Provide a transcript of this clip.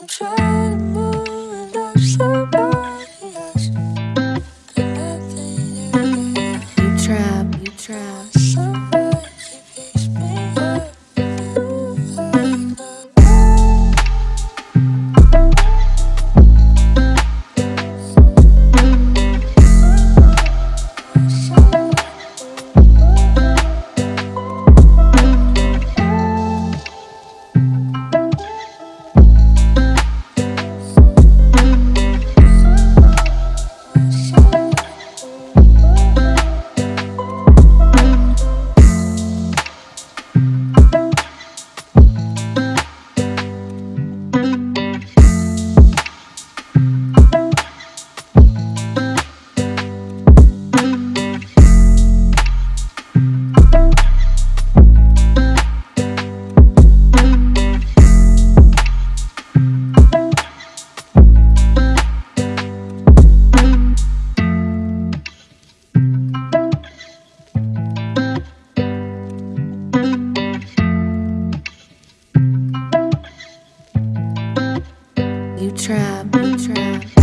I'm trying to move trap, trap.